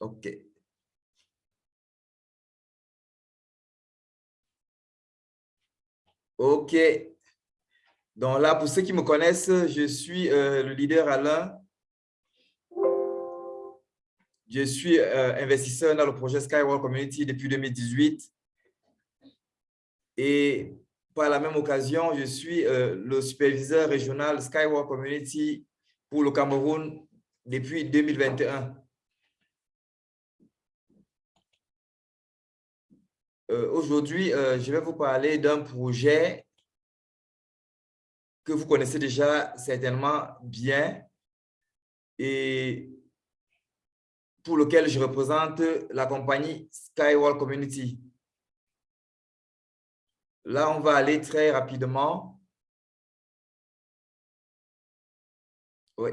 OK. OK. Donc là, pour ceux qui me connaissent, je suis euh, le leader Alain. Je suis euh, investisseur dans le projet Skyward Community depuis 2018. Et par la même occasion, je suis euh, le superviseur régional Skyward Community pour le Cameroun depuis 2021. Euh, aujourd'hui, je vais vous parler d'un projet que vous connaissez déjà certainement bien et pour lequel je représente la compagnie Skywall Community. Là, on va aller très rapidement. Oui.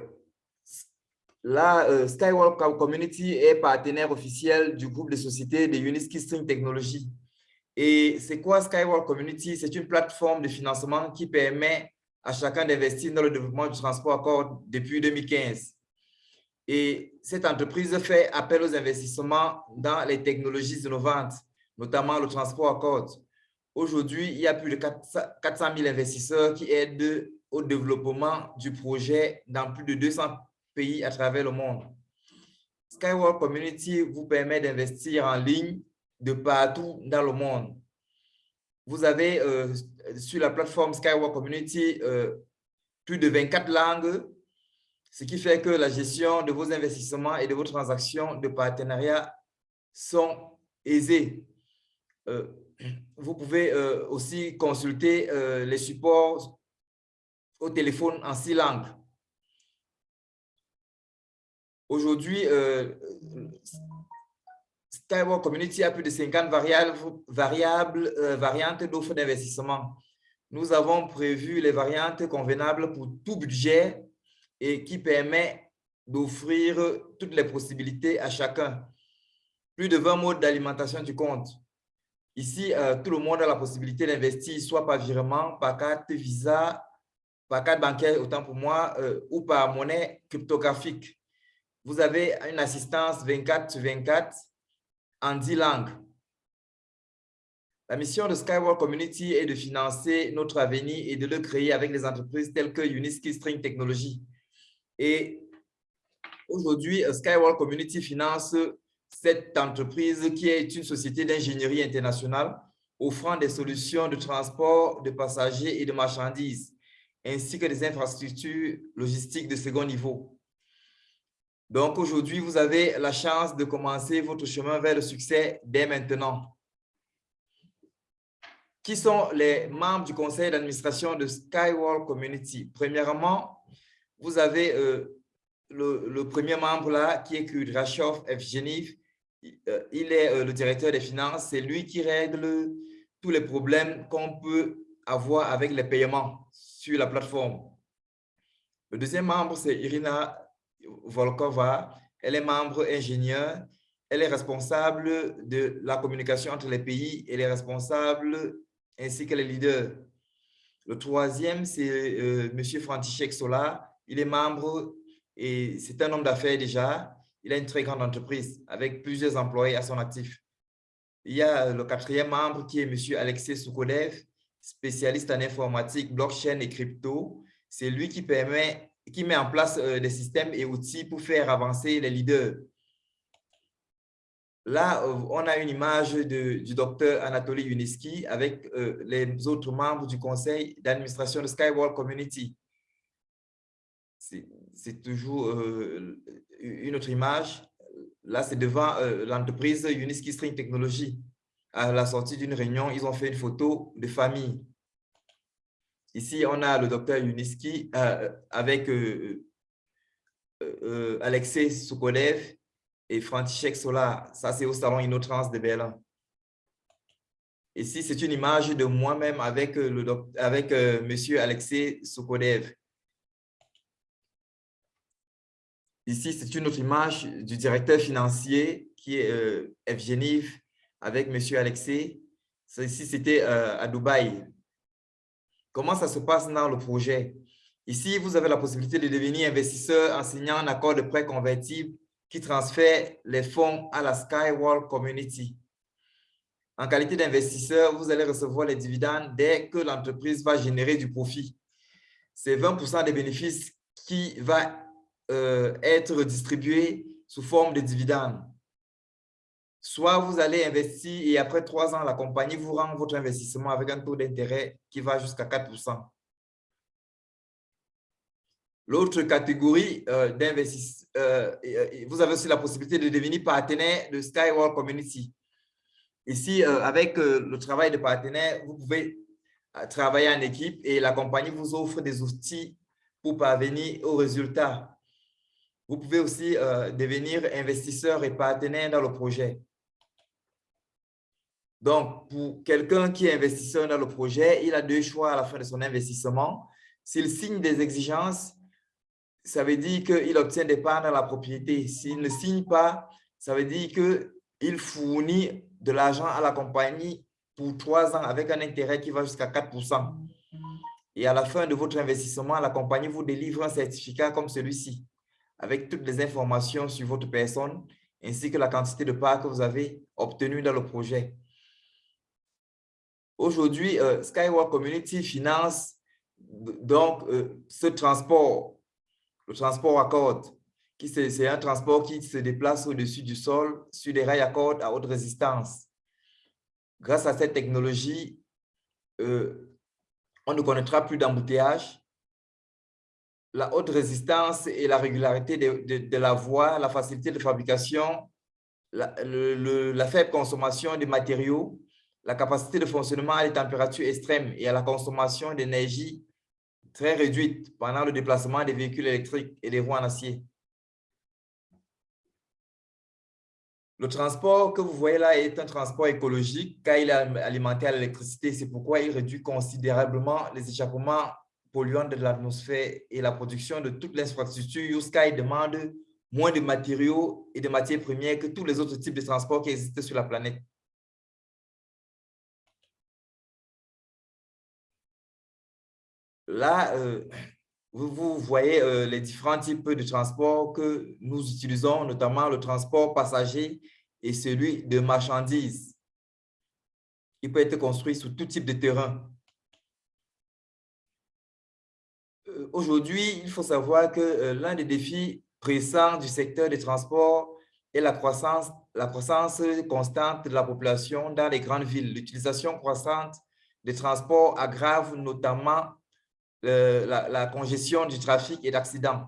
Là, euh, Skywall Community est partenaire officiel du groupe de sociétés de Uniski String Technology. Et c'est quoi Skywall Community? C'est une plateforme de financement qui permet à chacun d'investir dans le développement du transport à corps depuis 2015. Et cette entreprise fait appel aux investissements dans les technologies innovantes, notamment le transport à cordes. Aujourd'hui, il y a plus de 400 000 investisseurs qui aident au développement du projet dans plus de 200 pays à travers le monde. Skyward Community vous permet d'investir en ligne de partout dans le monde. Vous avez euh, sur la plateforme Skyward Community euh, plus de 24 langues ce qui fait que la gestion de vos investissements et de vos transactions de partenariat sont aisées. Euh, vous pouvez aussi consulter les supports au téléphone en six langues. Aujourd'hui, Skyward Community a plus de 50 variables, variables variantes d'offres d'investissement. Nous avons prévu les variantes convenables pour tout budget et qui permet d'offrir toutes les possibilités à chacun. Plus de 20 modes d'alimentation du compte. Ici, euh, tout le monde a la possibilité d'investir soit par virement, par carte Visa, par carte bancaire, autant pour moi, euh, ou par monnaie cryptographique. Vous avez une assistance 24 sur 24 en 10 langues. La mission de Skyward Community est de financer notre avenir et de le créer avec des entreprises telles que Uniski String Technology. Et aujourd'hui, Skyward Community finance cette entreprise qui est une société d'ingénierie internationale offrant des solutions de transport de passagers et de marchandises, ainsi que des infrastructures logistiques de second niveau. Donc aujourd'hui, vous avez la chance de commencer votre chemin vers le succès dès maintenant. Qui sont les membres du conseil d'administration de Skyward Community? Premièrement, vous avez euh, le, premier membre là, qui est Kudrashov Evgeniv. Euh, il est euh, le directeur des finances. C'est lui qui règle tous les problèmes qu'on peut avoir avec les paiements sur la plateforme. Le deuxième membre, c'est Irina Volkova. Elle est membre ingénieur. Elle est responsable de la communication entre les pays. Elle est responsable ainsi que les leaders. Le troisième, c'est euh, M. František Sola. Il est membre et c'est un homme d'affaires déjà. Il a une très grande entreprise avec plusieurs employés à son actif. Il y a le quatrième membre qui est M. Alexei Soukodev, spécialiste en informatique, blockchain et crypto. C'est lui qui permet, qui met en place euh, des systèmes et outils pour faire avancer les leaders. Là, euh, on a une image du docteur Anatoly Uniski avec euh, les autres membres du conseil d'administration de Skyward Community c'est toujours euh, une autre image. Là, c'est devant euh, l'entreprise Uniski String Technology. À la sortie d'une réunion, ils ont fait une photo de famille. Ici, on a le docteur Uniski euh, avec Alexei Soukolev et František Sola. Ça, c'est au salon Innotrans de Berlin. Ici, c'est une image de moi-même avec, le avec monsieur Alexei Soukolev. Ici, c'est une autre image du directeur financier qui est euh, Evgeniv avec M. Alexei. Ici, c'était euh, à Dubaï. Comment ça se passe dans le projet? Ici, vous avez la possibilité de devenir investisseur en accord de prêt convertible qui transfère les fonds à la Skywall Community. En qualité d'investisseur, vous allez recevoir les dividendes dès que l'entreprise va générer du profit. C'est 20% des bénéfices qui va euh, être distribué sous forme de dividendes. Soit vous allez investir et après trois ans, la compagnie vous rend votre investissement avec un taux d'intérêt qui va jusqu'à 4% L'autre catégorie euh, d'investisseurs, euh, vous avez aussi la possibilité de devenir partenaire de Skyward Community. Ici, euh, avec euh, le travail de partenaire, vous pouvez euh, travailler en équipe et la compagnie vous offre des outils pour parvenir aux résultats. Vous pouvez aussi devenir investisseur et partenaire dans le projet. Donc, pour quelqu'un qui est investisseur dans le projet, il a deux choix à la fin de son investissement. S'il signe des exigences, ça veut dire qu'il obtient des parts dans la propriété. S'il ne signe pas, ça veut dire qu'il fournit de l'argent à la compagnie pour trois ans avec un intérêt qui va jusqu'à 4% Et à la fin de votre investissement, la compagnie vous délivre un certificat comme celui-ci, avec toutes les informations sur votre personne, ainsi que la quantité de parts que vous avez obtenues dans le projet. Aujourd'hui, euh, Skywalk Community finance donc euh, ce transport, le transport à corde, c'est un transport qui se déplace au-dessus du sol sur des rails à cordes à haute résistance. Grâce à cette technologie, euh, on ne connaîtra plus d'embouteillage. La haute résistance et la régularité de, la voie, la facilité de fabrication, la, la faible consommation de matériaux, la capacité de fonctionnement à des températures extrêmes et à la consommation d'énergie très réduite pendant le déplacement des véhicules électriques et des roues en acier. Le transport que vous voyez là est un transport écologique car il est alimenté à l'électricité. C'est pourquoi il réduit considérablement les échappements polluants de l'atmosphère et la production de toute l'infrastructure. YouSky demande moins de matériaux et de matières premières que tous les autres types de transports qui existent sur la planète. Là, euh, vous, voyez euh, les différents types de transport que nous utilisons, notamment le transport passager et celui de marchandises. Il peut être construit sur tout type de terrain. Euh, aujourd'hui, il faut savoir que l'un des défis pressants du secteur des transports est la croissance, la croissance constante de la population dans les grandes villes. L'utilisation croissante des transports aggrave notamment la, congestion du trafic et d'accidents.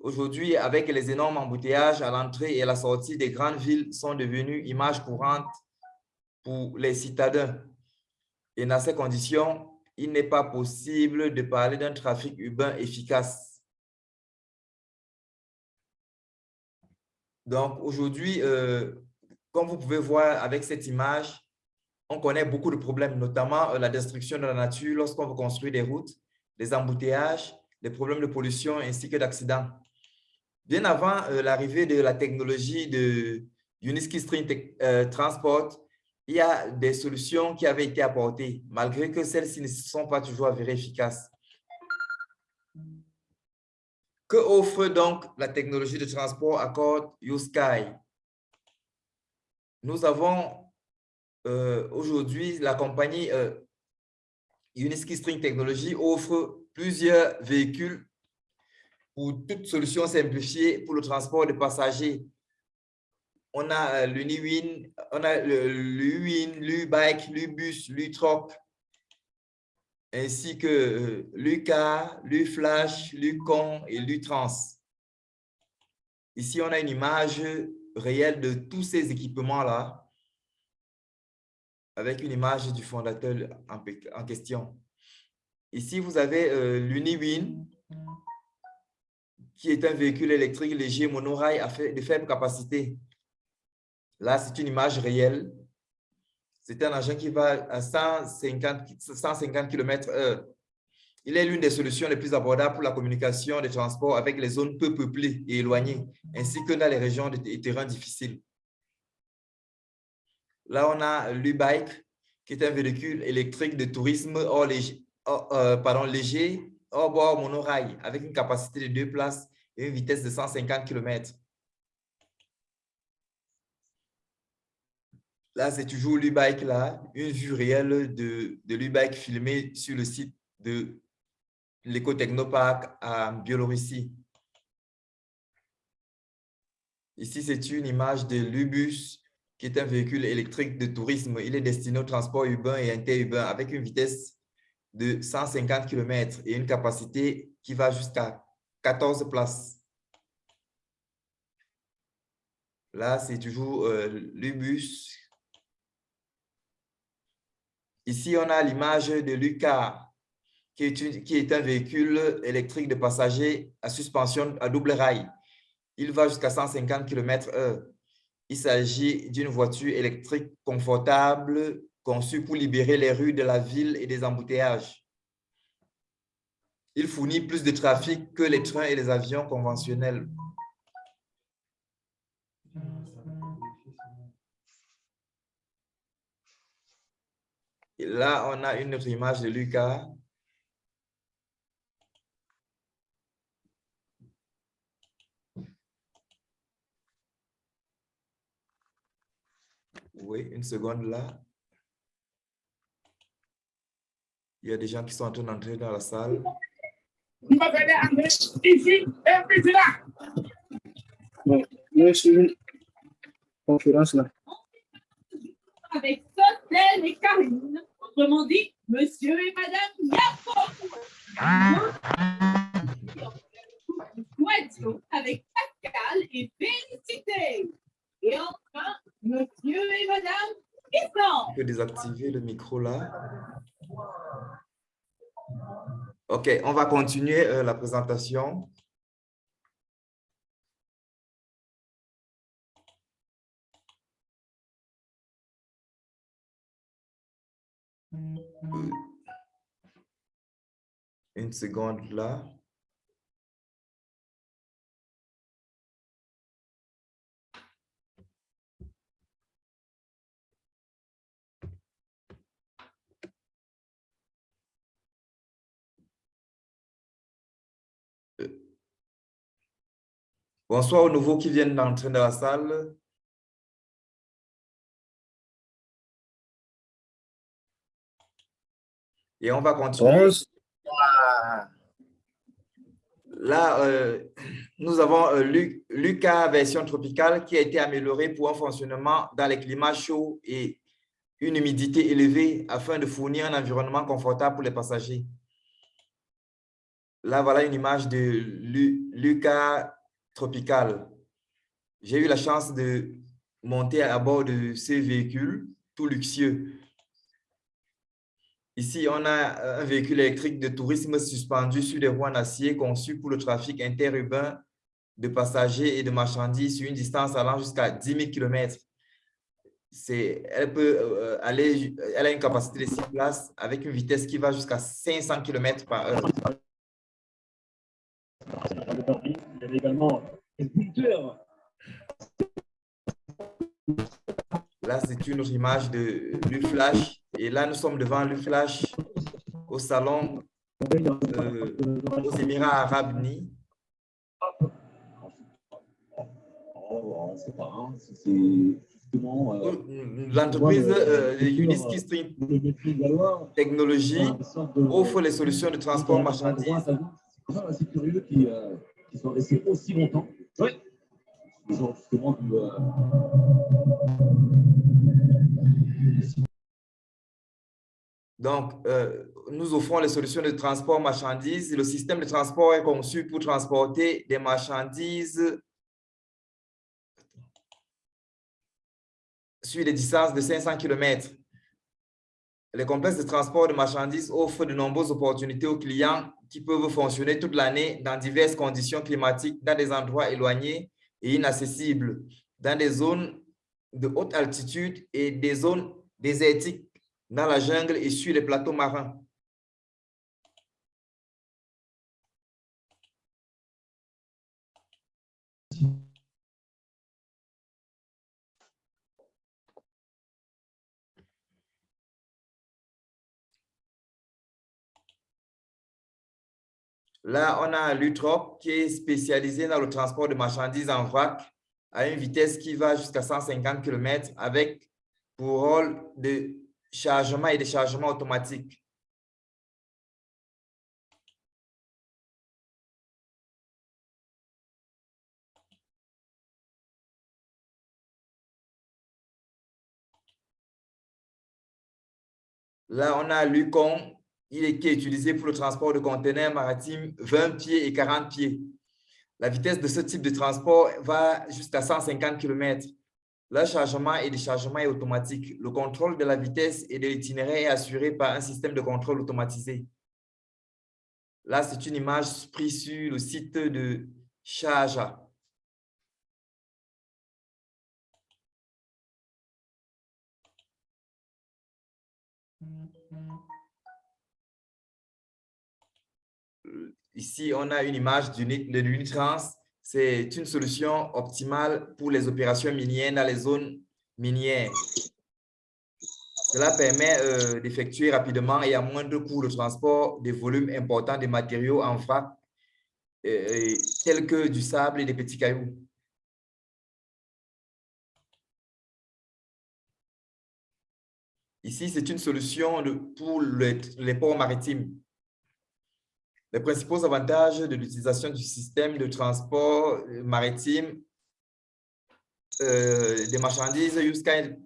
Aujourd'hui, avec les énormes embouteillages à l'entrée et à la sortie des grandes villes sont devenus images courantes pour les citadins. Et dans ces conditions, il n'est pas possible de parler d'un trafic urbain efficace. Donc, aujourd'hui, euh, comme vous pouvez voir avec cette image, on connaît beaucoup de problèmes, notamment euh, la destruction de la nature lorsqu'on veut construire des routes, les embouteillages, les problèmes de pollution ainsi que d'accidents. Bien avant euh, l'arrivée de la technologie de Uniski String euh, Transport, il y a des solutions qui avaient été apportées, malgré que celles-ci ne sont pas toujours avérées efficaces. Que offre donc la technologie de transport Accord YouSky? Nous avons euh, aujourd'hui, la compagnie euh, Uniski String Technology offre plusieurs véhicules pour toute solution simplifiée pour le transport de passagers. On a euh, l'Uniwin, on a l'Uwin, l'U-Bike, l'U-Bus, l'U-Truck, ainsi que l'UCA, l'U-Flash, l'U-Con et l'U-Trans. Ici, on a une image réelle de tous ces équipements-là avec une image du fondateur en, question. Ici, vous avez euh, l'UniWin, qui est un véhicule électrique léger monorail de faible capacité. Là, c'est une image réelle. C'est un engin qui va à 150, 150 km/h. Il est l'une des solutions les plus abordables pour la communication des transports avec les zones peu peuplées et éloignées, ainsi que dans les régions de terrains difficiles. Là, on a l'U-Bike, qui est un véhicule électrique de tourisme léger, euh, pardon, léger hors bord monorail avec une capacité de deux places et une vitesse de 150 km. Là, c'est toujours l'U-Bike, là, une vue réelle de, de l'U-Bike filmée sur le site de l'éco-technopark à Biélorussie. Ici, c'est une image de l'Ubus, qui est un véhicule électrique de tourisme. Il est destiné au transport urbain et interurbain avec une vitesse de 150 km et une capacité qui va jusqu'à 14 places. Là, c'est toujours euh, l'Ubus. Ici, on a l'image de Lucas, qui est, qui est un véhicule électrique de passagers à suspension à double rail. Il va jusqu'à 150 km/h. Il s'agit d'une voiture électrique confortable conçue pour libérer les rues de la ville et des embouteillages. Il fournit plus de trafic que les trains et les avions conventionnels. Et là, on a une autre image de Lucas. Oui, une seconde là. Il y a des gens qui sont en train d'entrer dans la salle. Oui, c'est une conférence là. Avec Sotel et Karine. Autrement dit, monsieur et madame Yafo. Avec Pascal et Félicité. Et enfin, monsieur et madame Island. On peut désactiver le micro là. OK, on va continuer euh, la présentation. Euh, Une seconde là. Bonsoir aux nouveaux qui viennent d'entrer dans la salle. Et on va continuer. Là, euh, nous avons euh, Lu- Lucas version tropicale qui a été améliorée pour un fonctionnement dans les climats chauds et une humidité élevée afin de fournir un environnement confortable pour les passagers. Là, voilà une image de Lu- Lucas tropical. J'ai eu la chance de monter à bord de ces véhicules tout luxueux. Ici, on a un véhicule électrique de tourisme suspendu sur des roues en acier conçu pour le trafic interurbain de passagers et de marchandises sur une distance allant jusqu'à 10 000 km. Elle, peut, euh, aller, elle a une capacité de 6 places avec une vitesse qui va jusqu'à 500 km par heure. Également sculpteur. Là, c'est une autre image de l'UFlash. Et là, nous sommes devant l'UFlash au salon euh, aux Émirats Arabes Unis. Euh, L'entreprise euh, Uniski Stream offre les solutions de transport marchandises. C'est curieux restés aussi longtemps. Oui. Genre justement du, euh, Donc, euh, nous offrons les solutions de transport marchandises. Le système de transport est conçu pour transporter des marchandises sur des distances de 500 km. Les complexes de transport de marchandises offrent de nombreuses opportunités aux clients qui peuvent fonctionner toute l'année dans diverses conditions climatiques, dans des endroits éloignés et inaccessibles, dans des zones de haute altitude et des zones désertiques dans la jungle et sur les plateaux marins. Là, on a l'UTROP qui est spécialisé dans le transport de marchandises en vrac à une vitesse qui va jusqu'à 150 km avec pour rôle de chargement et déchargement automatique. Là, on a l'UCON, il est, utilisé pour le transport de conteneurs maritimes 20 pieds et 40 pieds. La vitesse de ce type de transport va jusqu'à 150 km. Le chargement et déchargement est automatique. Le contrôle de la vitesse et de l'itinéraire est assuré par un système de contrôle automatisé. Là, c'est une image prise sur le site de Charja. Ici, on a une image de l'Unitrans. C'est une solution optimale pour les opérations minières dans les zones minières. Cela permet euh, d'effectuer rapidement et à moindre coût le transport des volumes importants de matériaux en vrac, euh, tels que du sable et des petits cailloux. Ici, c'est une solution pour les ports maritimes. Les principaux avantages de l'utilisation du système de transport euh, maritime euh, des marchandises Uskai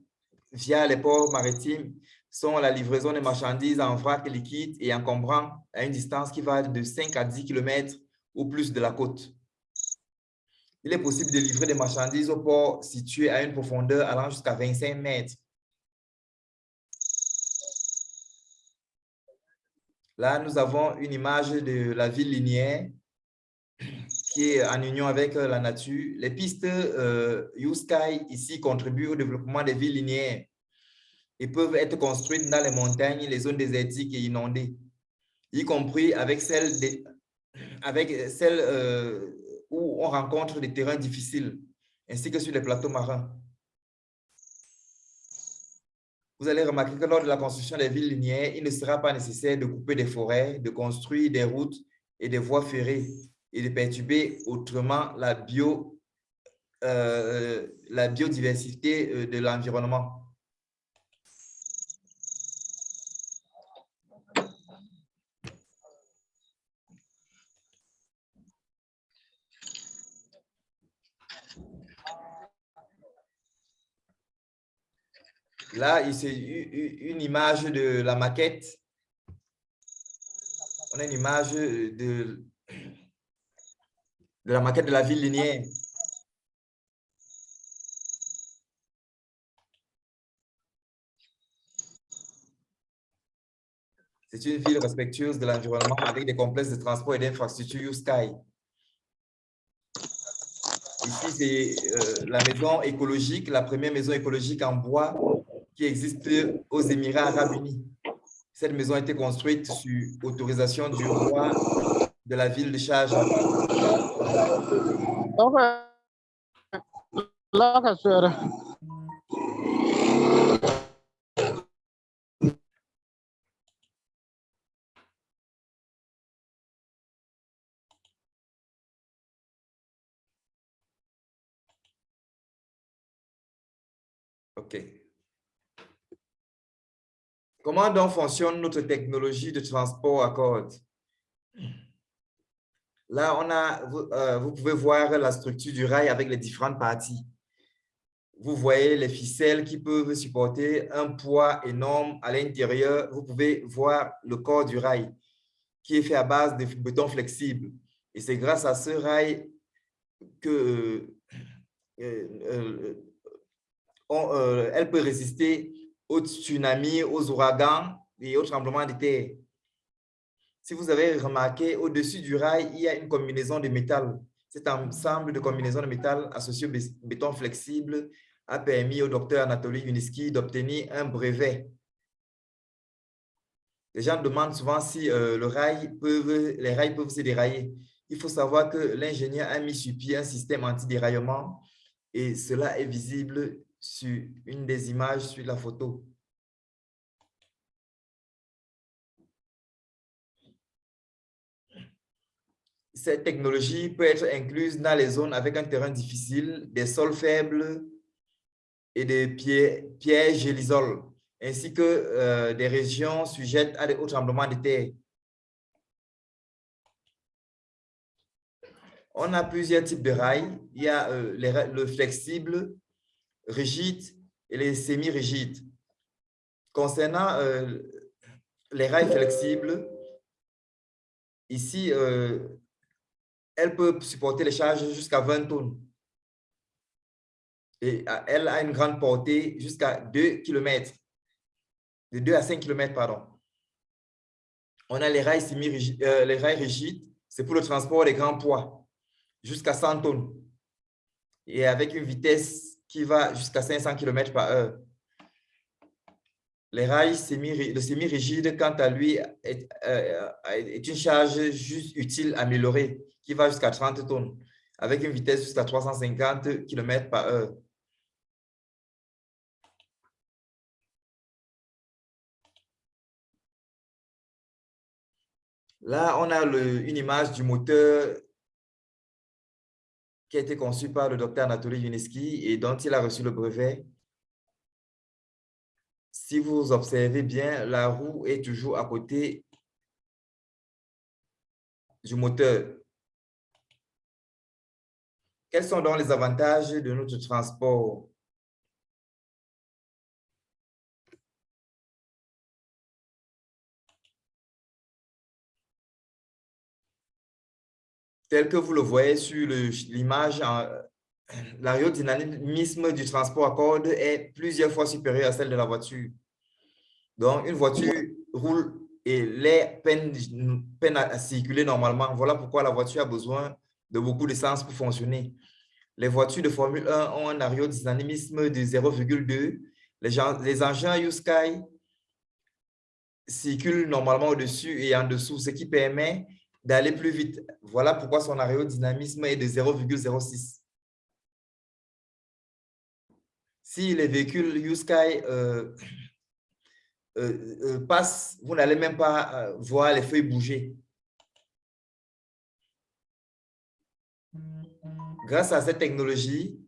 via les ports maritimes sont la livraison des marchandises en vrac liquide et encombrant à une distance qui va de 5 à 10 km ou plus de la côte. Il est possible de livrer des marchandises au port situé à une profondeur allant jusqu'à 25 mètres Là, nous avons une image de la ville linéaire qui est en union avec euh, la nature. Les pistes euh, U-Sky ici contribuent au développement des villes linéaires et peuvent être construites dans les montagnes, les zones désertiques et inondées, y compris avec celles, avec celles euh, où on rencontre des terrains difficiles, ainsi que sur les plateaux marins. Vous allez remarquer que lors de la construction des villes linéaires, il ne sera pas nécessaire de couper des forêts, de construire des routes et des voies ferrées et de perturber autrement la, euh, la biodiversité euh, de l'environnement. Là, c'est une image de la maquette. On a une image de, la maquette de la ville linéaire. C'est une ville respectueuse de l'environnement avec des complexes de transport et d'infrastructures Sky. Ici, c'est euh, la maison écologique, la première maison écologique en bois qui existe aux Émirats arabes unis. Cette maison a été construite sur autorisation du roi de la ville de Sharjah. OK. Comment donc fonctionne notre technologie de transport à cordes? Là, on a, vous, euh, vous, pouvez voir la structure du rail avec les différentes parties. Vous voyez les ficelles qui peuvent supporter un poids énorme à l'intérieur. Vous pouvez voir le corps du rail qui est fait à base de béton flexible. Et c'est grâce à ce rail que euh, euh, elle peut résister aux tsunamis, aux ouragans et aux tremblements de terre. Si vous avez remarqué, au-dessus du rail, il y a une combinaison de métal. Cet ensemble de combinaisons de métal associé au béton flexible a permis au docteur Anatoly Yuniski d'obtenir un brevet. Les gens demandent souvent si euh, le rail peuvent, les rails peuvent se dérailler. Il faut savoir que l'ingénieur a mis sur pied un système anti-déraillement et cela est visible sur une des images sur la photo. cette technologie peut être incluse dans les zones avec un terrain difficile, des sols faibles et des pièges et l'isolent, ainsi que euh, des régions sujettes à des hauts tremblements de terre. On a plusieurs types de rails. Il y a euh, le flexible, rigide et les semi-rigides. Concernant euh, les rails flexibles, ici, euh, elle peut supporter les charges jusqu'à 20 tonnes. Et elle a une grande portée jusqu'à 2 km, de 2 à 5 km, pardon. On a les rails, semi -rigides, les rails rigides, c'est pour le transport des grands poids jusqu'à 100 tonnes et avec une vitesse qui va jusqu'à 500 km par heure. Les rails semi, le semi-rigide, quant à lui, est, euh, est, une charge juste utile améliorée qui va jusqu'à 30 tonnes avec une vitesse jusqu'à 350 km par heure. Là, on a une image du moteur qui a été conçu par le docteur Anatoly Yuneski et dont il a reçu le brevet. Si vous observez bien, la roue est toujours à côté du moteur. Quels sont donc les avantages de notre transport? Tel que vous le voyez sur l'image, l'aérodynamisme du transport à cordes est plusieurs fois supérieur à celle de la voiture. Donc, une voiture roule et l'air peine, peine à circuler normalement. Voilà pourquoi la voiture a besoin de beaucoup d'essence pour fonctionner. Les voitures de Formule 1 ont un aérodynamisme de 0,2. Les, les engins U-Sky circulent normalement au-dessus et en dessous, ce qui permet d'aller plus vite. Voilà pourquoi son aérodynamisme est de 0,06. Si les véhicules U-Sky euh, euh, euh, passent, vous n'allez même pas voir les feuilles bouger. Grâce à cette technologie,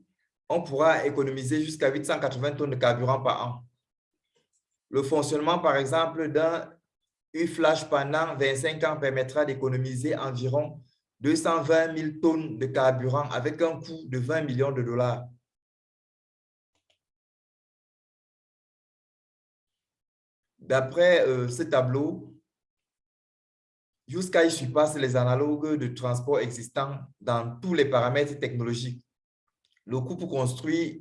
on pourra économiser jusqu'à 880 tonnes de carburant par an. Le fonctionnement, par exemple, d'un flash pendant 25 ans permettra d'économiser environ 220 000 tonnes de carburant avec un coût de 20 millions de dollars. D'après euh, ce tableau, YouSky surpasse les analogues de transport existants dans tous les paramètres technologiques. Le coût pour construire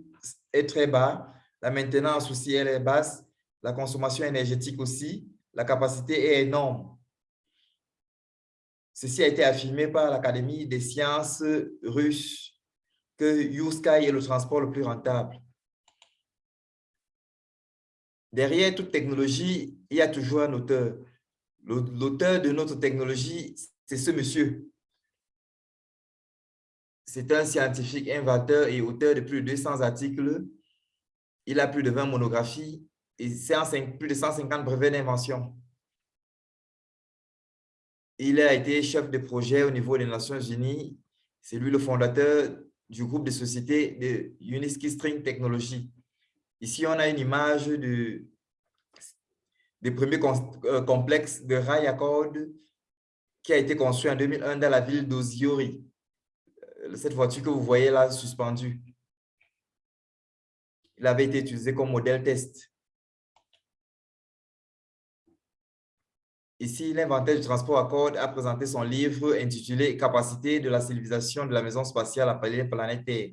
est très bas, la maintenance aussi est basse, la consommation énergétique aussi, la capacité est énorme. Ceci a été affirmé par l'Académie des sciences russes que YouSky est le transport le plus rentable. Derrière toute technologie, il y a toujours un auteur. L'auteur de notre technologie, c'est ce monsieur. C'est un scientifique inventeur et auteur de plus de 200 articles. Il a plus de 20 monographies et plus de 150 brevets d'invention. Il a été chef de projet au niveau des Nations Unies. C'est lui le fondateur du groupe de sociétés de Uniski String Technology. Ici, on a une image de, des premiers euh, complexes de rail à cordes qui a été construit en 2001 dans la ville d'Oziori. Euh, cette voiture que vous voyez là suspendue. Il avait été utilisé comme modèle test. Ici, l'inventaire du transport à cordes a présenté son livre intitulé « Capacité de la civilisation de la maison spatiale planète Terre ».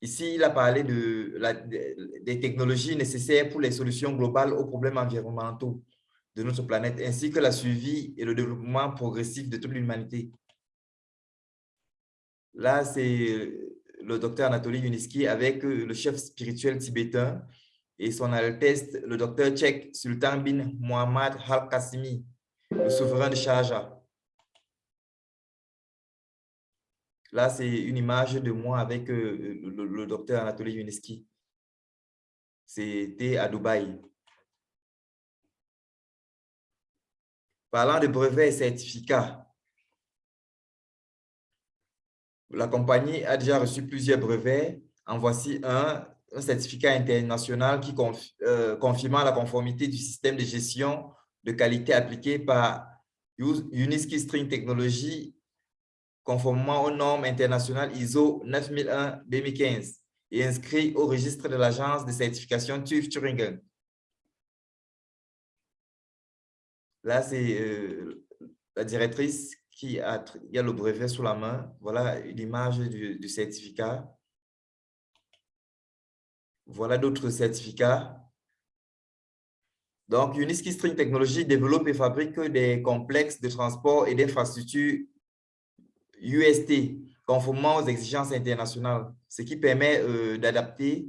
Ici, il a parlé de des technologies nécessaires pour les solutions globales aux problèmes environnementaux de notre planète, ainsi que la suivi et le développement progressif de toute l'humanité. Là, c'est le docteur Anatoly Yuniski avec le chef spirituel tibétain et son Altesse, le docteur tchèque Sultan bin Mohammad Al-Qassimi, le souverain de Sharjah. Là, c'est une image de moi avec euh, le, docteur Anatoly Yuneski. C'était à Dubaï. Parlant de brevets et certificats, la compagnie a déjà reçu plusieurs brevets. En voici un, un certificat international qui euh, confirmant la conformité du système de gestion de qualité appliqué par Uniski String Technology conformément aux normes internationales ISO 9001-2015 et inscrit au registre de l'agence de certification TÜV Thuringen. Là, c'est euh, la directrice qui a, a le brevet sous la main. Voilà l'image du, certificat. Voilà d'autres certificats. Donc, Uniski String Technology développe et fabrique des complexes de transport et d'infrastructures UST, conformément aux exigences internationales, ce qui permet euh, d'adapter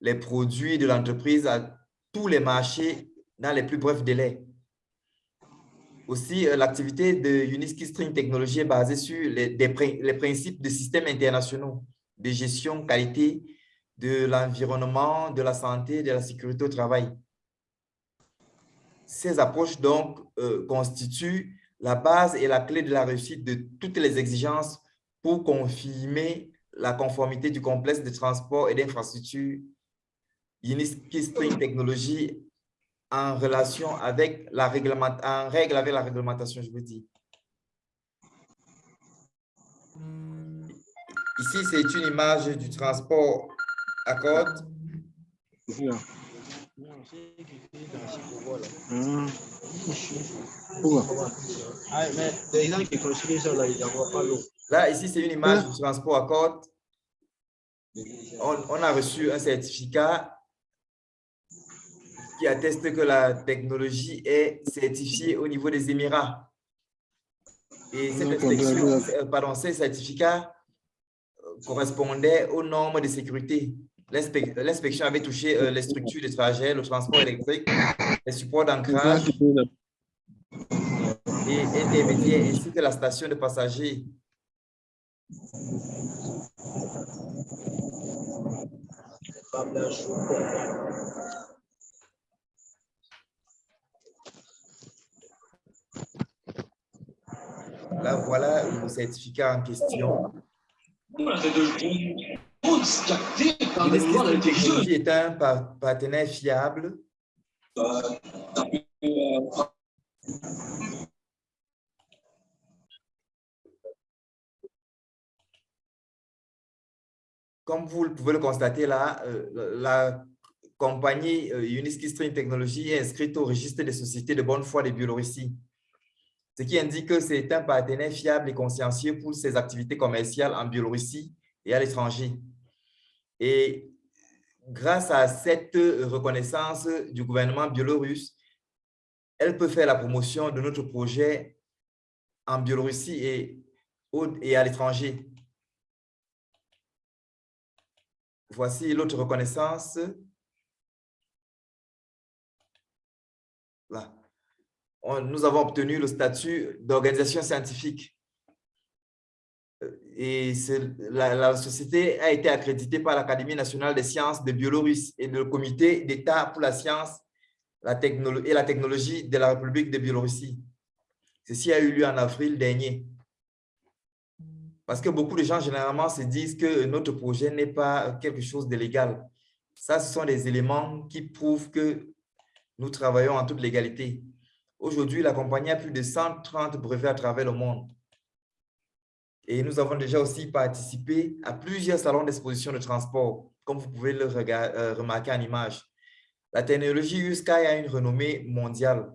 les produits de l'entreprise à tous les marchés dans les plus brefs délais. Aussi, euh, l'activité de Uniski String Technology est basée sur les, les principes de systèmes internationaux de gestion, qualité, de l'environnement, de la santé, de la sécurité au travail. Ces approches, donc, euh, constituent la base et la clé de la réussite de toutes les exigences pour confirmer la conformité du complexe de transport et d'infrastructure Uniski String Technology en relation avec la réglementation, en règle avec la réglementation, je veux dire. Ici, c'est une image du transport côte. Là, ici, c'est une image du transport à côte. On, on a reçu un certificat qui atteste que la technologie est certifiée au niveau des Émirats. Et cette pardon, ces certificats euh, correspondaient aux normes de sécurité. L'inspection avait touché euh, les structures de trajet, le transport électrique, les supports d'ancrage et intermédiaires, ainsi que la station de passagers. Là, voilà le certificat en question. Technologie est un partenaire fiable. Comme vous pouvez le constater là, euh, la compagnie euh, Uniski String Technology est inscrite au registre des sociétés de bonne foi de Biélorussie ce qui indique que c'est un partenaire fiable et consciencieux pour ses activités commerciales en Biélorussie et à l'étranger. Et grâce à cette reconnaissance du gouvernement biélorusse, elle peut faire la promotion de notre projet en Biélorussie et, et à l'étranger. Voici l'autre reconnaissance. Là nous avons obtenu le statut d'organisation scientifique. Et la, société a été accréditée par l'Académie nationale des sciences de Biélorusse et le Comité d'État pour la science la et la technologie de la République de Biélorussie. Ceci a eu lieu en avril dernier. Parce que beaucoup de gens, généralement, se disent que notre projet n'est pas quelque chose de légal. Ça, ce sont des éléments qui prouvent que nous travaillons en toute légalité. Aujourd'hui, la compagnie a plus de 130 brevets à travers le monde. Et nous avons déjà aussi participé à plusieurs salons d'exposition de transport, comme vous pouvez le euh, remarquer en image. La technologie USKY a une renommée mondiale.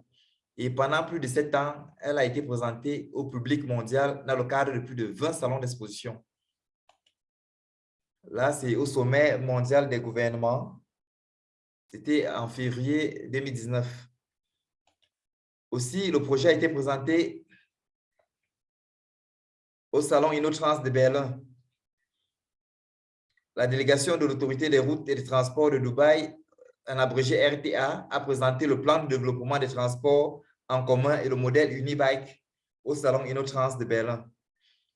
Et pendant plus de sept ans, elle a été présentée au public mondial dans le cadre de plus de 20 salons d'exposition. Là, c'est au sommet mondial des gouvernements. C'était en février 2019. Aussi, le projet a été présenté au Salon InnoTrans de Berlin. La délégation de l'Autorité des routes et des transports de Dubaï, en abrégé RTA, a présenté le plan de développement des transports en commun et le modèle Unibike au Salon InnoTrans de Berlin.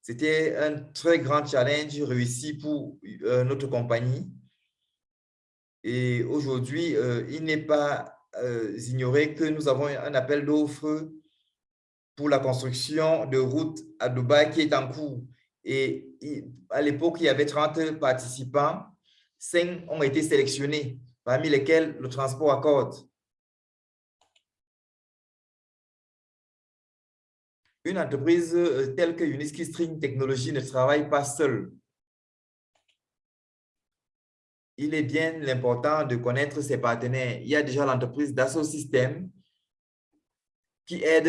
C'était un très grand challenge réussi pour euh, notre compagnie. Et aujourd'hui, euh, il n'est pas euh, ignorer que nous avons un appel d'offres pour la construction de routes à Dubaï qui est en cours. Et à l'époque, il y avait 30 participants. 5 ont été sélectionnés, parmi lesquels le transport accorde. Une entreprise euh, telle que Uniski String Technology ne travaille pas seule. Il est bien important de connaître ses partenaires. Il y a déjà l'entreprise Dassault Systèmes qui aide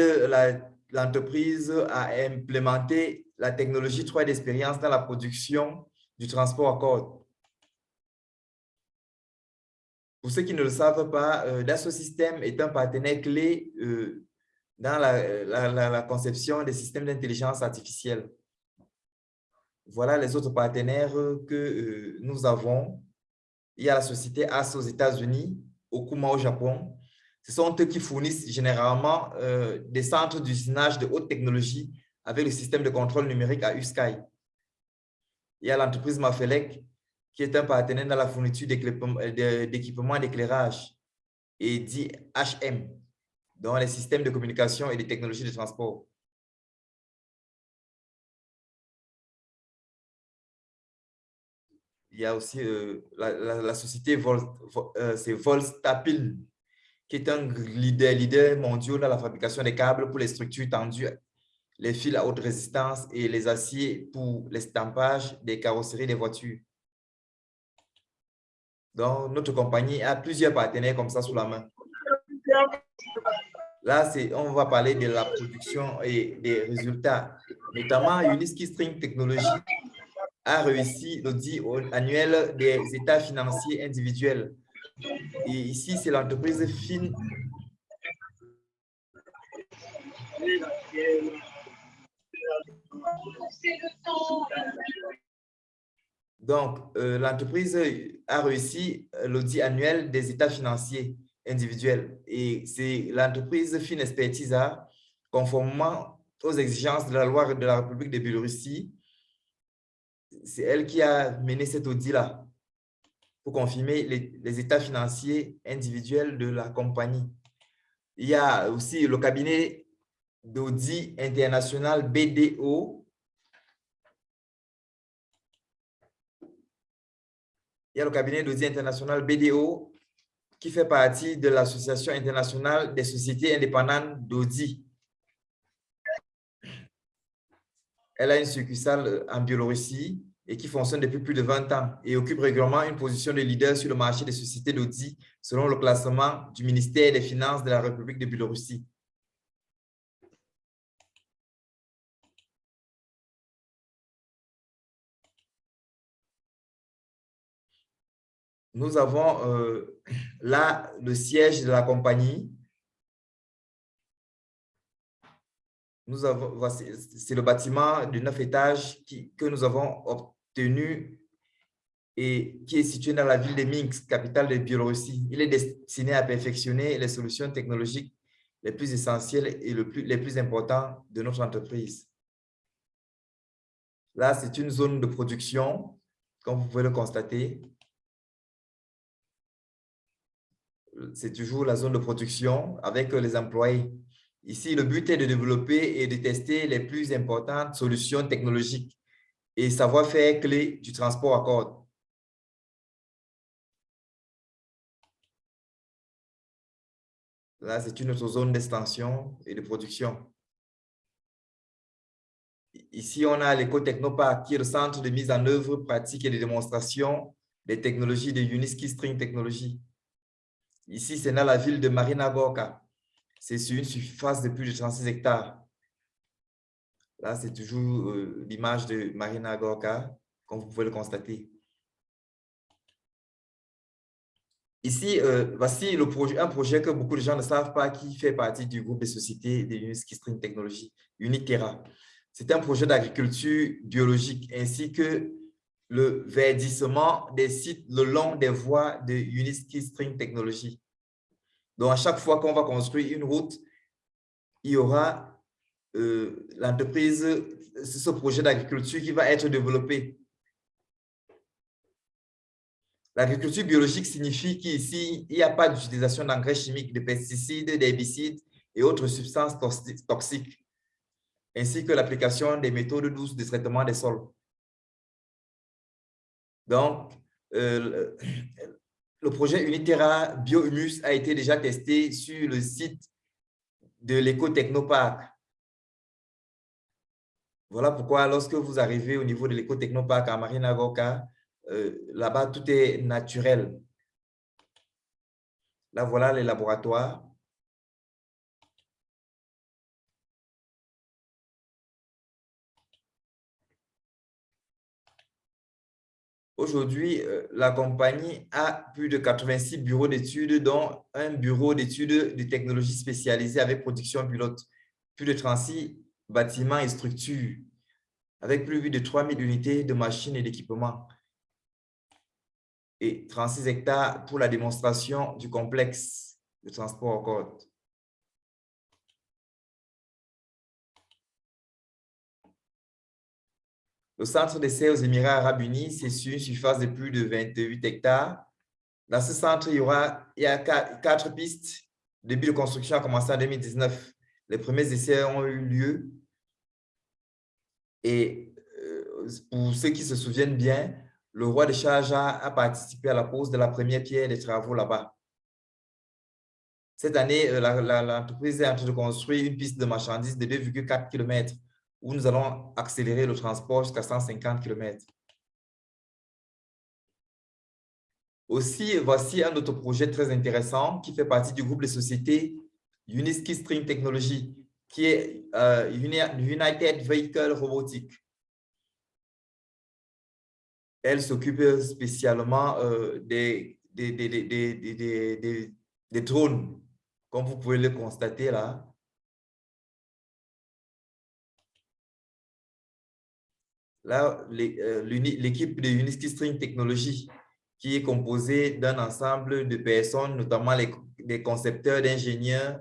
l'entreprise à implémenter la technologie 3 d'expérience dans la production du transport à corde. Pour ceux qui ne le savent pas, euh, Dassault Systèmes est un partenaire clé euh, dans la, conception des systèmes d'intelligence artificielle. Voilà les autres partenaires que euh, nous avons. Il y a la société AS aux États-Unis, Okuma au Japon. Ce sont eux qui fournissent généralement euh, des centres d'usinage de haute technologie avec le système de contrôle numérique à USKY. Il y a l'entreprise Mafelec, qui est un partenaire dans la fourniture d'équipements d'éclairage et dit HM, dans les systèmes de communication et les technologies de transport. Il y a aussi euh, la, société Vol, euh, Volstapil, qui est un leader, mondial dans la fabrication des câbles pour les structures tendues, les fils à haute résistance et les aciers pour l'estampage des carrosseries des voitures. Donc, notre compagnie a plusieurs partenaires comme ça sous la main. Là, on va parler de la production et des résultats. Notamment, Uniski String Technology a réussi l'audit annuel des états financiers individuels. Et ici, c'est l'entreprise FIN. Donc, euh, l'entreprise a réussi l'audit annuel des états financiers individuelle. Et c'est l'entreprise Expertisa, conformément aux exigences de la loi de la République de Biélorussie, c'est elle qui a mené cet audit-là pour confirmer les, états financiers individuels de la compagnie. Il y a aussi le cabinet d'audit international BDO. Il y a le cabinet d'audit international BDO qui fait partie de l'Association internationale des sociétés indépendantes d'audit. Elle a une succursale en Biélorussie et qui fonctionne depuis plus de 20 ans et occupe régulièrement une position de leader sur le marché des sociétés d'audit selon le classement du ministère des Finances de la République de Biélorussie. Nous avons euh, là le siège de la compagnie. Nous avons, c'est le bâtiment de neuf étages que nous avons obtenu et qui est situé dans la ville de Minsk, capitale de Biélorussie. Il est destiné à perfectionner les solutions technologiques les plus essentielles et les plus importantes de notre entreprise. Là, c'est une zone de production, comme vous pouvez le constater. c'est toujours la zone de production avec les employés. Ici, le but est de développer et de tester les plus importantes solutions technologiques et savoir-faire clé du transport à corde. Là, c'est une autre zone d'extension et de production. Ici, on a l'éco-technopark, qui est le centre de mise en œuvre pratique et de démonstration des technologies de Uniski String Technology. Ici, c'est dans la ville de Marina Gorka. C'est sur une surface de plus de 36 hectares. Là, c'est toujours euh, l'image de Marina Gorka, comme vous pouvez le constater. Ici, euh, voici un projet que beaucoup de gens ne savent pas qui fait partie du groupe de sociétés de Uniski String Technology, Unitera. C'est un projet d'agriculture biologique ainsi que le verdissement des sites le long des voies de Uniski String Technology. Donc, à chaque fois qu'on va construire une route, il y aura euh, l'entreprise, ce projet d'agriculture qui va être développé. L'agriculture biologique signifie qu'ici, il n'y a pas d'utilisation d'engrais chimiques, de pesticides, d'herbicides et autres substances toxiques. ainsi que l'application des méthodes douces de traitement des sols. Donc, euh, le projet Unitera Biohumus a été déjà testé sur le site de l'éco-technopark. Voilà pourquoi lorsque vous arrivez au niveau de l'éco-technopark à Marina Goka, euh, là-bas, tout est naturel. Là, voilà les laboratoires. Aujourd'hui, euh, la compagnie a plus de 86 bureaux d'études, dont un bureau d'études de technologies spécialisées avec production pilote, plus de 36 bâtiments et structures, avec plus de 3000 unités de machines et d'équipements, et 36 hectares pour la démonstration du complexe de transport en côte. Le centre d'essai aux Émirats arabes unis, c'est sur une surface de plus de 28 hectares. Dans ce centre, il y aura il y a quatre, pistes. Le début de construction a commencé en 2019. Les premiers essais ont eu lieu. Et euh, pour ceux qui se souviennent bien, le roi de Sharjah a participé à la pose de la première pierre des travaux là-bas. Cette année, euh, l'entreprise est en train de construire une piste de marchandises de 2,4 km où nous allons accélérer le transport jusqu'à 150 km. Aussi, voici un autre projet très intéressant qui fait partie du groupe de sociétés Uniski String Technology, qui est euh, United Vehicle Robotics. Elle s'occupe spécialement euh, des, drones, comme vous pouvez le constater là. Là, euh, l'équipe de Uniski String Technology, qui est composée d'un ensemble de personnes, notamment les, des concepteurs, d'ingénieurs,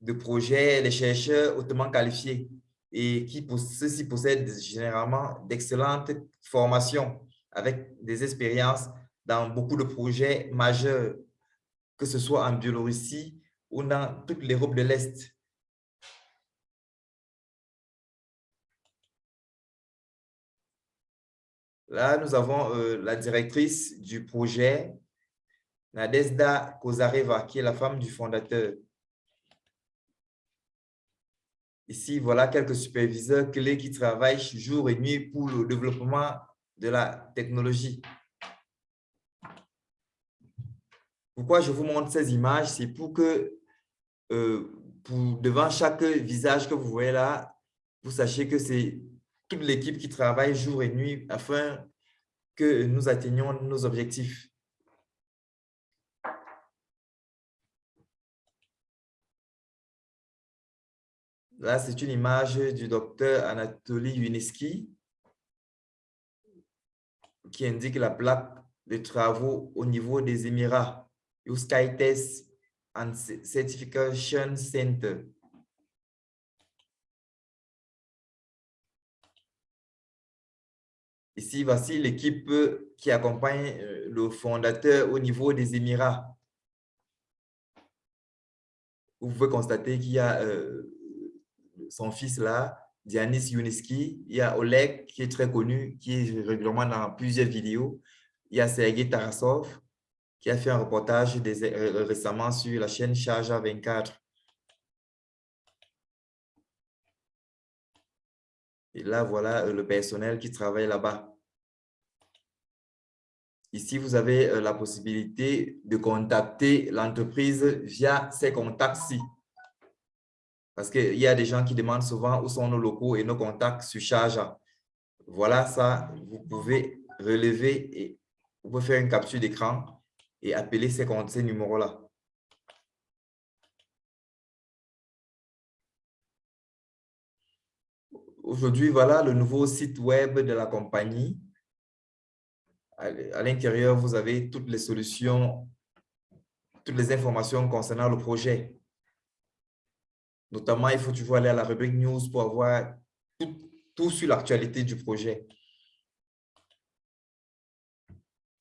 de projets, des chercheurs hautement qualifiés et qui ceux-ci possèdent généralement d'excellentes formations avec des expériences dans beaucoup de projets majeurs, que ce soit en Biélorussie ou dans toute l'Europe de l'Est. Là, nous avons euh, la directrice du projet, Nadezda Kozareva, qui est la femme du fondateur. Ici, voilà quelques superviseurs clés qui travaillent jour et nuit pour le développement de la technologie. Pourquoi je vous montre ces images? C'est pour que, euh, devant chaque visage que vous voyez là, vous sachiez que c'est toute l'équipe qui travaille jour et nuit afin que nous atteignions nos objectifs. Là, c'est une image du docteur Anatoly Yuneski qui indique la plaque de travaux au niveau des Émirats, Test and Certification Center. Ici, voici l'équipe qui accompagne euh, le fondateur au niveau des Émirats. Vous pouvez constater qu'il y a euh, son fils là, Dianis Yuneski. Il y a Oleg qui est très connu, qui est régulièrement dans plusieurs vidéos. Il y a Sergei Tarasov qui a fait un reportage euh, récemment sur la chaîne Charge 24. Et là, voilà le personnel qui travaille là-bas. Ici, vous avez euh, la possibilité de contacter l'entreprise via ces contacts-ci. Parce qu'il y a des gens qui demandent souvent où sont nos locaux et nos contacts sur charge. Voilà ça, vous pouvez relever et vous pouvez faire une capture d'écran et appeler ces, ces numéros-là. Aujourd'hui, voilà le nouveau site web de la compagnie à l'intérieur, vous avez toutes les solutions, toutes les informations concernant le projet. Notamment, il faut toujours aller à la rubrique News pour avoir tout, sur l'actualité du projet.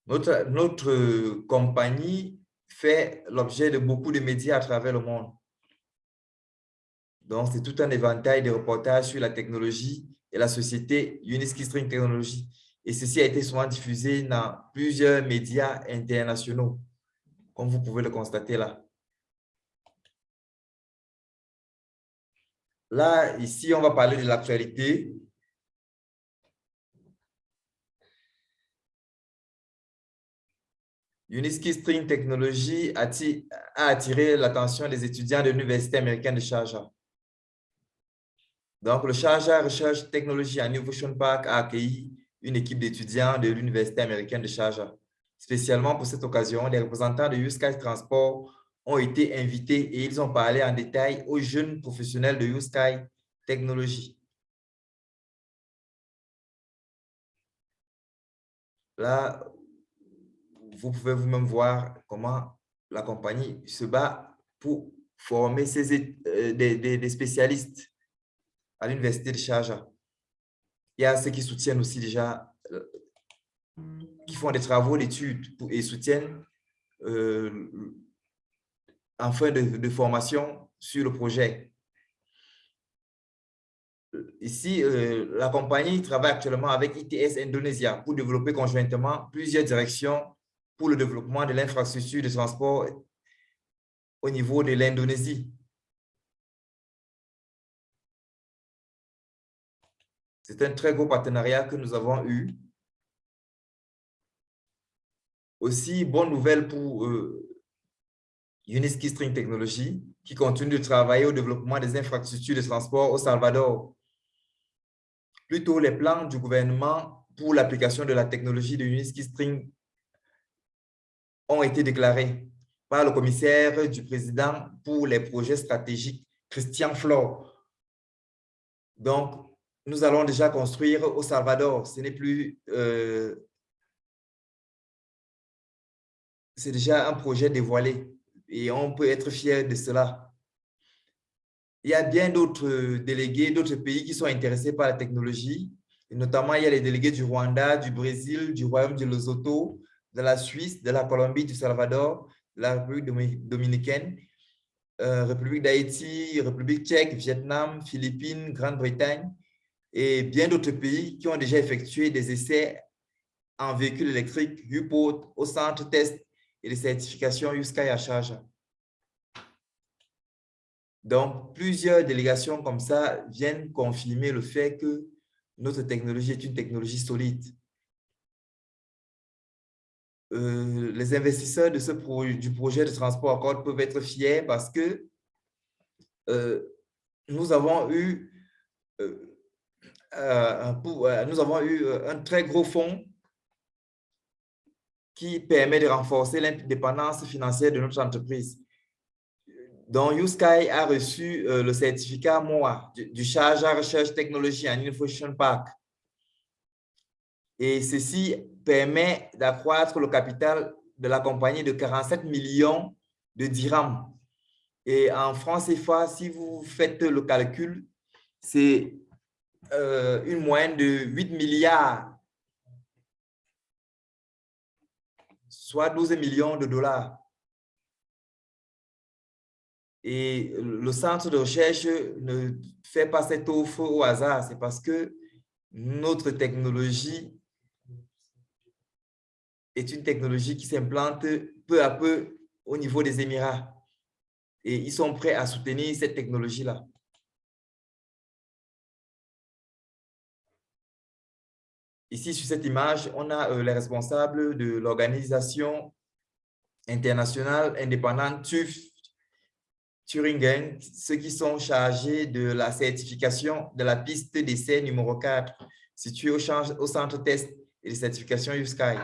Notre, notre compagnie fait l'objet de beaucoup de médias à travers le monde. Donc, c'est tout un éventail de reportages sur la technologie et la société Uniski String Technology. Et ceci a été souvent diffusé dans plusieurs médias internationaux, comme vous pouvez le constater là. Là, ici, on va parler de l'actualité. Uniski String Technology a attiré l'attention des étudiants de l'Université américaine de Sharjah. Donc, le Sharjah Research Technology Innovation Park a accueilli une équipe d'étudiants de l'Université américaine de Sharjah. Spécialement pour cette occasion, les représentants de YouSky Transport ont été invités et ils ont parlé en détail aux jeunes professionnels de YouSky Technology. Là, vous pouvez vous-même voir comment la compagnie se bat pour former euh, des, spécialistes à l'université de Sharjah. Il y a ceux qui soutiennent aussi déjà, euh, qui font des travaux d'études et soutiennent euh, en fin de, formation sur le projet. Ici, euh, la compagnie travaille actuellement avec ITS Indonesia pour développer conjointement plusieurs directions pour le développement de l'infrastructure de transport au niveau de l'Indonésie. C'est un très gros partenariat que nous avons eu. Aussi, bonne nouvelle pour euh, Uniski String Technology, qui continue de travailler au développement des infrastructures de transport au Salvador. Plutôt, les plans du gouvernement pour l'application de la technologie de Uniski String ont été déclarés par le commissaire du président pour les projets stratégiques, Christian Flore. Donc, nous allons déjà construire au Salvador. Ce n'est plus... Euh, c'est déjà un projet dévoilé et on peut être fier de cela. Il y a bien d'autres délégués, d'autres pays qui sont intéressés par la technologie. Et notamment, il y a les délégués du Rwanda, du Brésil, du Royaume de Lesotho, de la Suisse, de la Colombie, du Salvador, de la République dominicaine, euh, République d'Haïti, République tchèque, Vietnam, Philippines, Grande-Bretagne, et bien d'autres pays qui ont déjà effectué des essais en véhicules électriques UPOT au centre test et de certification USKY à charge. Donc, plusieurs délégations comme ça viennent confirmer le fait que notre technologie est une technologie solide. Euh, les investisseurs de ce du projet de transport accord peuvent être fiers parce que euh, nous avons eu euh, nous avons eu un très gros fonds qui permet de renforcer l'indépendance financière de notre entreprise. Donc, YouSky a reçu le certificat MOA du, charge à recherche technologie and innovation park. Et ceci permet d'accroître le capital de la compagnie de 47 millions de dirhams. Et en France CFA, si vous faites le calcul, c'est euh, une moyenne de 8 milliards, soit 12 millions de dollars. Et le centre de recherche ne fait pas cette offre au hasard, c'est parce que notre technologie est une technologie qui s'implante peu à peu au niveau des Émirats. Et ils sont prêts à soutenir cette technologie-là. Ici, sur cette image, on a euh, les responsables de l'organisation internationale indépendante TÜV Thuringen, ceux qui sont chargés de la certification de la piste d'essai numéro 4, située au, centre test et de certification USKY.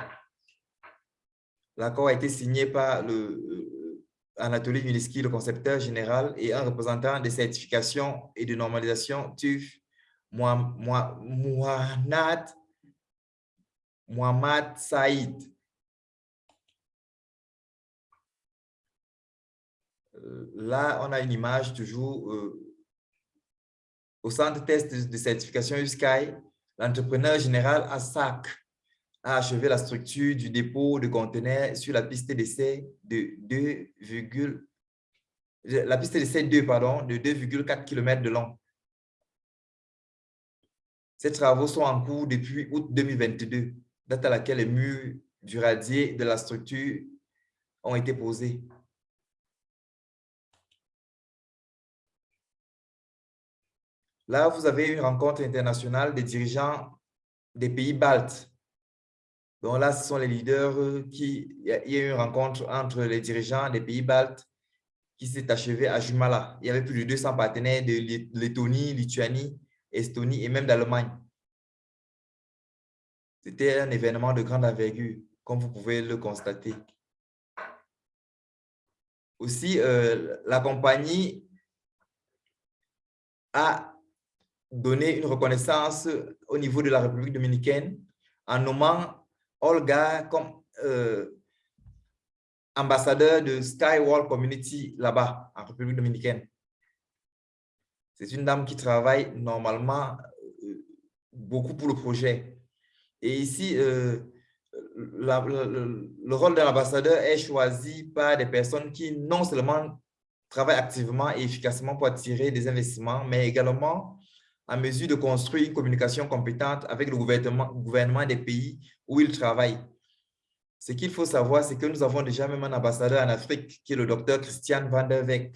L'accord a été signé par le, euh, Anatoly le concepteur général, et un représentant des certifications et de normalisation TÜV, Mohamed Mohamed Saïd. Euh, là, on a une image toujours euh, au centre test de, certification USKY. L'entrepreneur général ASAC a achevé la structure du dépôt de conteneurs sur la piste d'essai de la piste de C2, pardon, de 2,4 km de long. Ces travaux sont en cours depuis août 2022, date à laquelle les murs du radier de la structure ont été posés. Là, vous avez une rencontre internationale des dirigeants des pays baltes. Donc là, ce sont les leaders qui... Il y a eu une rencontre entre les dirigeants des pays baltes qui s'est achevée à Jumala. Il y avait plus de 200 partenaires de Lettonie, Lituanie, Estonie et même d'Allemagne. C'était un événement de grande envergure, comme vous pouvez le constater. Aussi, euh, la compagnie a donné une reconnaissance au niveau de la République dominicaine en nommant Olga comme euh, ambassadeur de Skywall Community là-bas, en République dominicaine. C'est une dame qui travaille normalement euh, beaucoup pour le projet. Et ici, euh, le, rôle de l'ambassadeur est choisi par des personnes qui non seulement travaillent activement et efficacement pour attirer des investissements, mais également en mesure de construire une communication compétente avec le gouvernement, gouvernement des pays où ils travaillent. Ce qu'il faut savoir, c'est que nous avons déjà même un ambassadeur en Afrique qui est le docteur Christian van der Weck.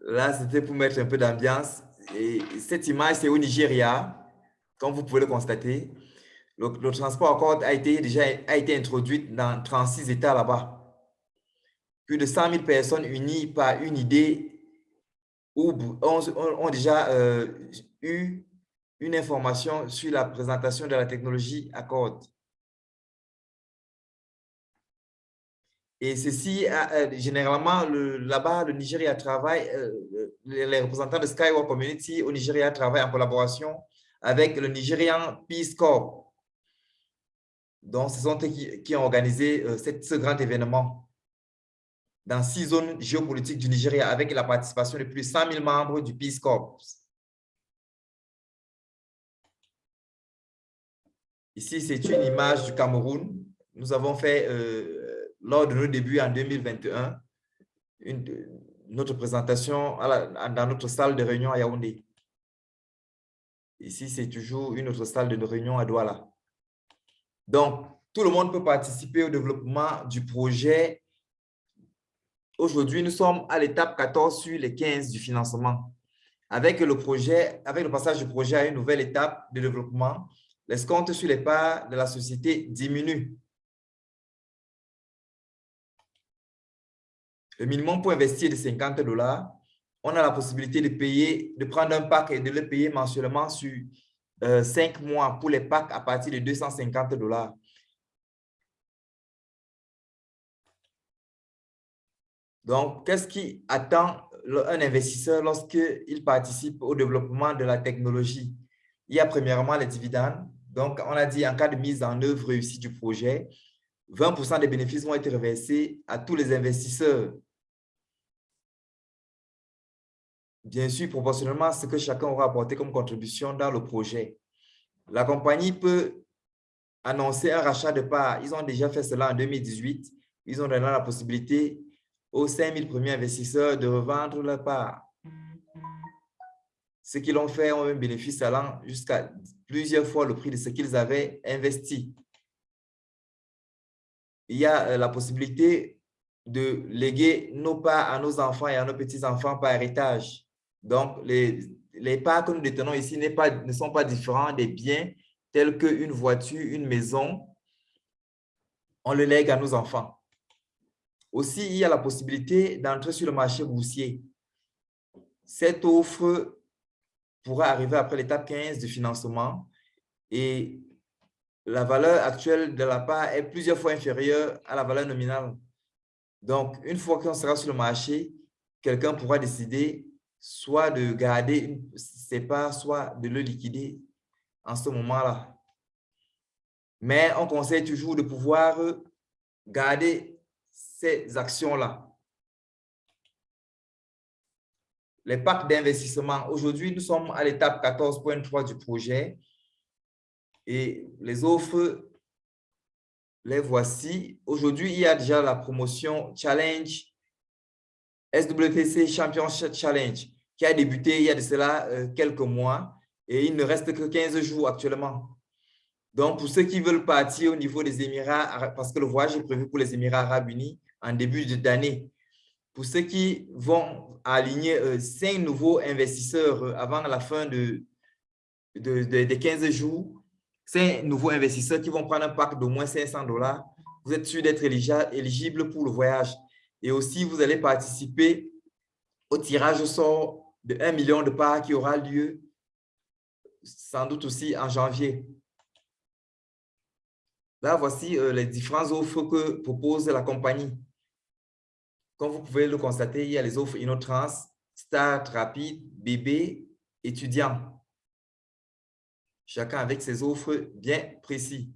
Là, c'était pour mettre un peu d'ambiance. Et cette image, c'est au Nigeria, comme vous pouvez le constater. Le, transport encore a été, déjà a été introduit dans 36 États là-bas. Plus de 100 000 personnes unies par une idée ou ont, déjà euh, eu une information sur la présentation de la technologie Accord. Et ceci, euh, généralement, là-bas, le Nigeria travaille, euh, les, représentants de Skywalk Community au Nigeria travaillent en collaboration avec le Nigerian Peace Corps. Donc, ce sont eux qui, ont organisé euh, ce grand événement dans six zones géopolitiques du Nigeria avec la participation de plus de 100 000 membres du Peace Corps. Ici, c'est une image du Cameroun. Nous avons fait lors de nos débuts en 2021, une, notre présentation dans notre salle de réunion à Yaoundé. Ici, c'est toujours une autre salle de réunion à Douala. Donc, tout le monde peut participer au développement du projet. Aujourd'hui, nous sommes à l'étape 14 sur les 15 du financement. Avec le avec le passage du projet à une nouvelle étape de développement, les comptes sur les parts de la société diminuent. Le minimum pour investir est de 50 dollars. On a la possibilité de payer, de prendre un pack et de le payer mensuellement sur euh, 5 mois pour les packs à partir de 250 dollars. Donc, qu'est-ce qui attend un investisseur lorsqu'il participe au développement de la technologie? Il y a premièrement les dividendes. Donc, on a dit en cas de mise en œuvre réussie du projet, 20% des bénéfices vont être reversés à tous les investisseurs bien sûr, proportionnellement à ce que chacun aura apporté comme contribution dans le projet. La compagnie peut annoncer un rachat de parts. Ils ont déjà fait cela en 2018. Ils ont donné la possibilité aux 5000 premiers investisseurs de revendre leurs parts. Ceux qui l'ont fait ont un bénéfice allant jusqu'à plusieurs fois le prix de ce qu'ils avaient investi. Il y a euh, la possibilité de léguer nos parts à nos enfants et à nos petits-enfants par héritage. Donc, les, parts que nous détenons ici ne sont pas différents des biens tels qu'une voiture, une maison. On le lègue à nos enfants. Aussi, il y a la possibilité d'entrer sur le marché boursier. Cette offre pourra arriver après l'étape 15 du financement et la valeur actuelle de la part est plusieurs fois inférieure à la valeur nominale. Donc, une fois qu'on sera sur le marché, quelqu'un pourra décider soit de garder ses parts, soit de le liquider en ce moment-là. Mais on conseille toujours de pouvoir garder ces actions-là. Les packs d'investissement. Aujourd'hui, nous sommes à l'étape 14.3 du projet et les offres, les voici. Aujourd'hui, il y a déjà la promotion Challenge SWPC Championship Challenge qui a débuté il y a de cela euh, quelques mois et il ne reste que 15 jours actuellement. Donc, pour ceux qui veulent partir au niveau des Émirats, parce que le voyage est prévu pour les Émirats arabes unis en début d'année, pour ceux qui vont aligner euh, cinq nouveaux investisseurs euh, avant la fin de, des 15 jours, cinq nouveaux investisseurs qui vont prendre un pack d'au moins 500 dollars, vous êtes sûr d'être éligible pour le voyage. Et aussi, vous allez participer au tirage au sort de 1 million de parts qui aura lieu sans doute aussi en janvier. Là, voici euh, les différentes offres que propose la compagnie. Comme vous pouvez le constater, il y a les offres InnoTrans, Start, Rapide, Bébé, étudiant. Chacun avec ses offres bien précises.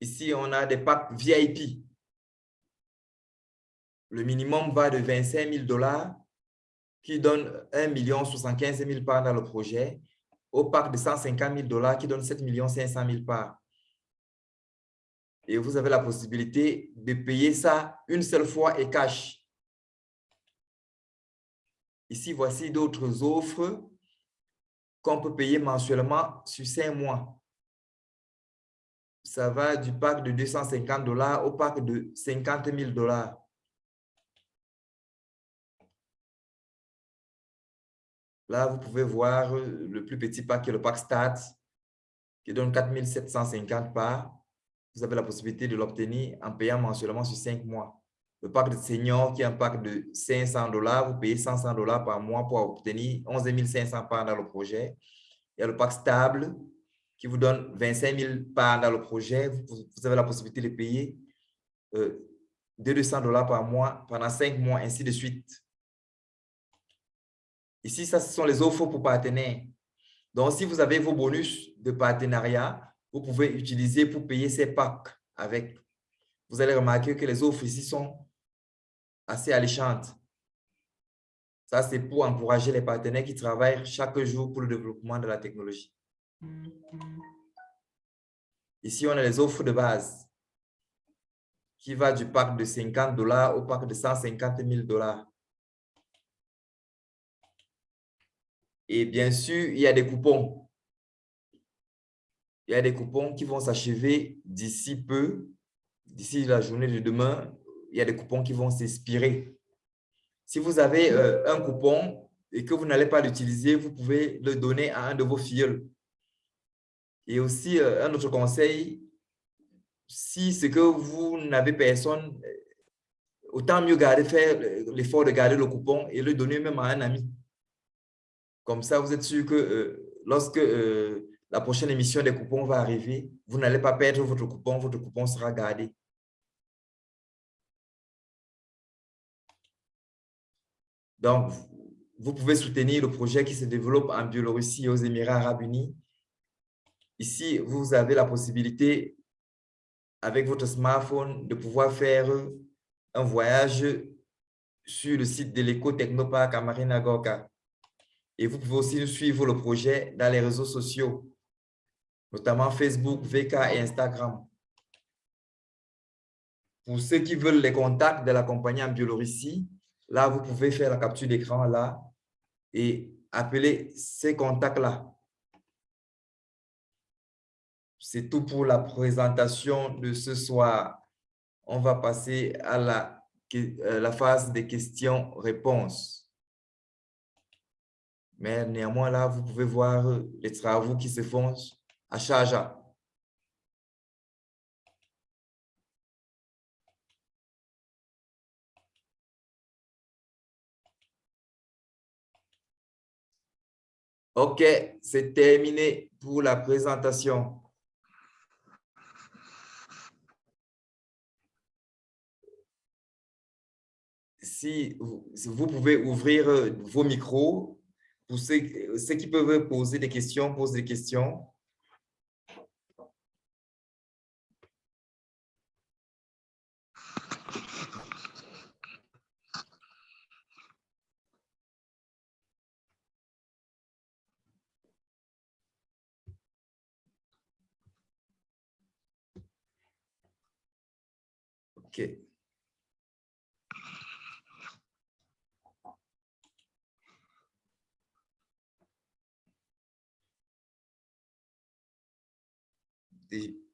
Ici, on a des packs VIP. Le minimum va de 25 000 dollars qui donne 1 75 000 parts dans le projet au pack de 150 000 dollars qui donne 7 500 000 parts. Et vous avez la possibilité de payer ça une seule fois et cash. Ici, voici d'autres offres qu'on peut payer mensuellement sur 5 mois ça va du pack de 250 dollars au pack de 50 000 dollars. Là, vous pouvez voir le plus petit pack qui est le pack Start, qui donne 4 750 parts. Vous avez la possibilité de l'obtenir en payant mensuellement sur 5 mois. Le pack de senior, qui est un pack de 500 dollars, vous payez 500 dollars par mois pour obtenir 11 500 parts dans le projet. Il y a le pack stable, qui vous donne 25 000 parts dans le projet, vous, avez la possibilité de payer euh, 200 dollars par mois pendant 5 mois, ainsi de suite. Ici, ça, ce sont les offres pour partenaires. Donc, si vous avez vos bonus de partenariat, vous pouvez utiliser pour payer ces packs avec. Vous allez remarquer que les offres ici sont assez alléchantes. Ça, c'est pour encourager les partenaires qui travaillent chaque jour pour le développement de la technologie. Ici, on a les offres de base qui va du pack de 50 dollars au pack de 150 000 dollars. Et bien sûr, il y a des coupons. Il y a des coupons qui vont s'achever d'ici peu, d'ici la journée de demain. Il y a des coupons qui vont s'expirer. Si vous avez euh, un coupon et que vous n'allez pas l'utiliser, vous pouvez le donner à un de vos filles et aussi, euh, un autre conseil, si c'est que vous n'avez personne, euh, autant mieux garder, faire l'effort de garder le coupon et le donner même à un ami. Comme ça, vous êtes sûr que euh, lorsque la prochaine émission des coupons va arriver, vous n'allez pas perdre votre coupon, votre coupon sera gardé. Donc, vous pouvez soutenir le projet qui se développe en Biélorussie et aux Émirats arabes unis Ici, vous avez la possibilité, avec votre smartphone, de pouvoir faire un voyage sur le site de l'éco-technopark à Marina Gorka. Et vous pouvez aussi suivre le projet dans les réseaux sociaux, notamment Facebook, VK et Instagram. Pour ceux qui veulent les contacts de la compagnie en Biélorussie, là, vous pouvez faire la capture d'écran là et appeler ces contacts-là. C'est tout pour la présentation de ce soir. On va passer à la, euh, la phase des questions-réponses. Mais néanmoins, là, vous pouvez voir les travaux qui se font à Charja. OK, c'est terminé pour la présentation. Si vous pouvez ouvrir euh, vos micros, pour ceux, ceux qui peuvent poser des questions, posent des questions. OK. Et